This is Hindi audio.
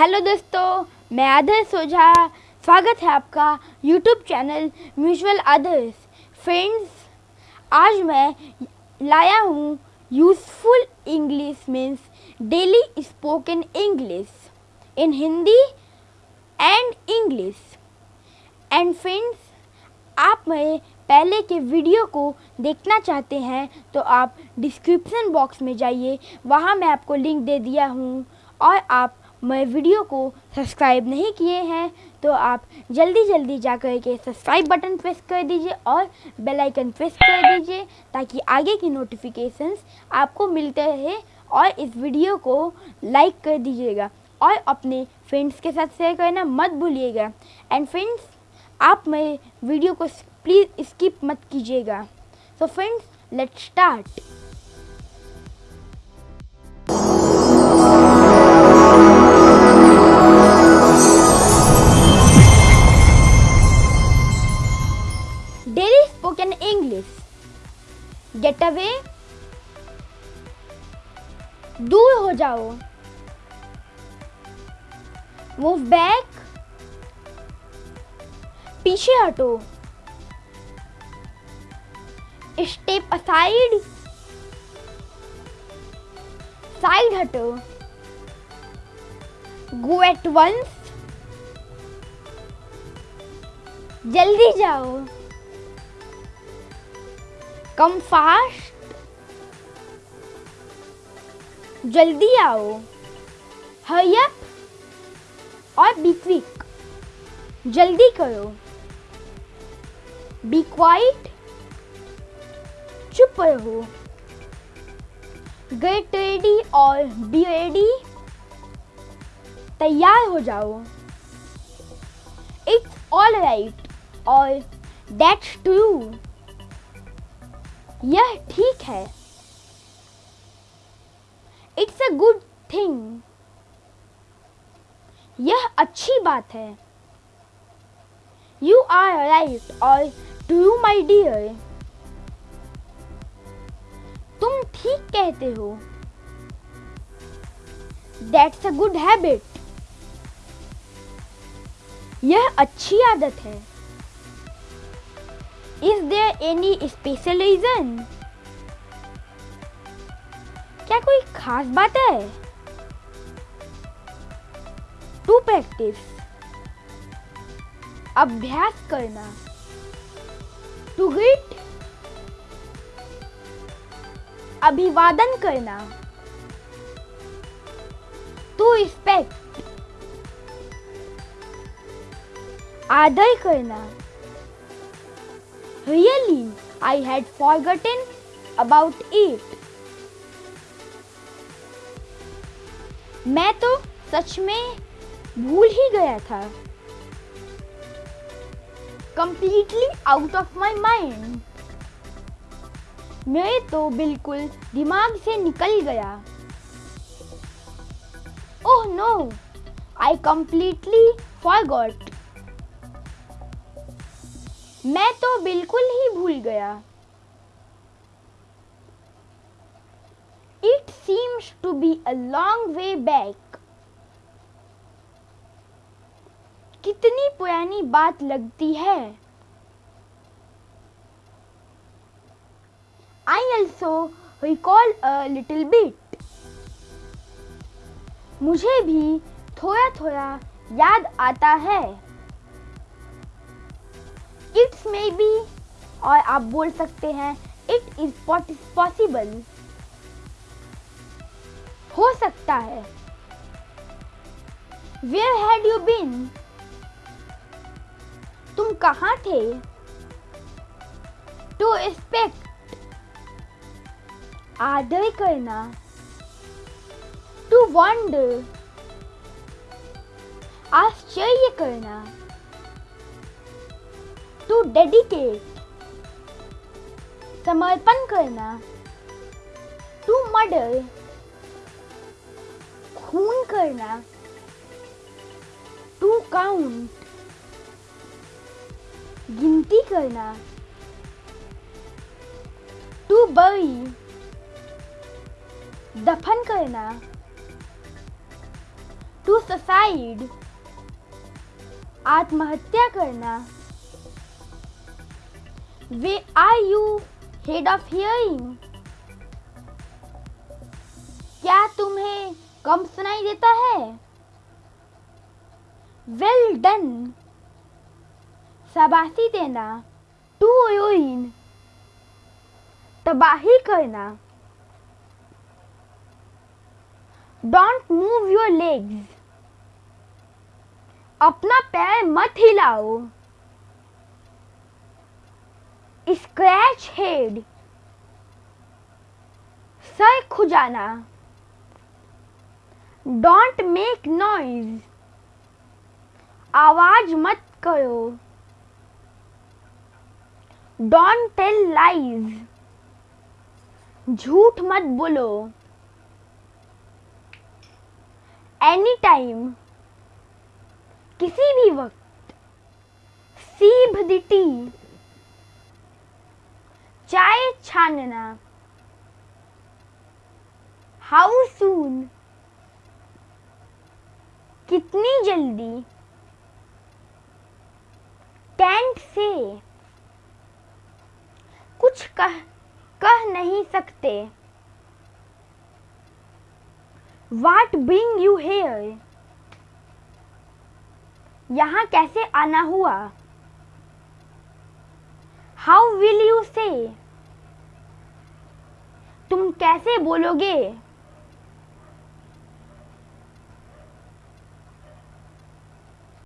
हेलो दोस्तों, मैं आदर्श ओझा। स्वागत है आपका YouTube channel mutual Adarsh friends आज मैं लाया हूँ useful English means daily spoken English in Hindi and English and friends आप मेरे पहले के वीडियो को देखना चाहते हैं तो आप डिस्क्रिप्शन बॉक्स में जाइए। वहाँ मैं आपको लिंक दे दिया हूँ और आप मेरे वीडियो को सब्सक्राइब नहीं किए हैं तो आप जल्दी जल्दी जा कर के सब्सक्राइब बटन प्रेस कर दीजिए और बेल आइकन प्रेस कर दीजिए, ताकि आगे की नोटिफिकेशंस आपको मिलते रहे और इस वीडियो को लाइक कर दीजिएगा और अपने फ्रेंड्स के साथ शेयर करना मत भूलिएगा। एंड फ्रेंड्स, आप मेरे वीडियो को प्लीज़ स्किप मत कीजिएगा। So friends let's start get away. दूर हो जाओ। मूव बैक पीछे हटो। स्टेप असाइड साइड हटो। गो एट वंस जल्दी जाओ। Come fast? जल्दी आओ। हरी और बी क्विक जल्दी करो। बी क्वाइट चुप रहो। गेट रेडी और बी रेडी तैयार हो जाओ। इट्स ऑल राइट और दैट्स ट्रू यह ठीक है। इट्स अ गुड थिंग यह अच्छी बात है। यू आर राइट और टू यू माई डियर तुम ठीक कहते हो। दैट्स अ गुड हैबिट यह अच्छी आदत है। Is there any special reason क्या कोई खास बात है? टू प्रैक्टिस अभ्यास करना. टू ग्रीट अभिवादन करना. टू रिस्पेक्ट आदर करना. Really I had forgotten about it मैं तो सच में भूल ही गया था। Completely out of my mind मेरे तो बिल्कुल दिमाग से निकल गया। Oh no I completely forgot मैं तो बिल्कुल ही भूल गया। It seems to be a long way back कितनी पुरानी बात लगती है। I also recall a little bit मुझे भी थोड़ा थोड़ा याद आता है। इट्स मे बी और आप बोल सकते हैं इट इज़ पॉसिबल हो सकता है। वेयर हैड यू बीन तुम कहाँ थे? टू एक्सपेक्ट आदर करना। टू वंडर आश्चर्य करना। टू डेडिकेट समर्पण करना. To murder. खून करना. टू काउंट गिनती करना. To bury. दफन करना. टू सुसाइड आत्महत्या करना. Way are you hard of hearing क्या तुम्हें कम सुनाई देता है? वेल डन शाबाशी देना। टू यूइन तबाही करना। डोंट मूव योर लेग्स अपना पैर मत हिलाओ। स्क्रैच हेड सर खुजाना। डोंट मेक नॉइज़ आवाज़ मत करो। डोंट टेल लाइज झूठ मत बोलो। एनी टाइम किसी भी वक्त सीभ दी टी। चाय छानना। हाउ सून कितनी जल्दी? टेंट से। कुछ कह कह नहीं सकते। वाट ब्रिंग यू हेयर यहाँ कैसे आना हुआ? हाउ विल यू से तुम कैसे बोलोगे?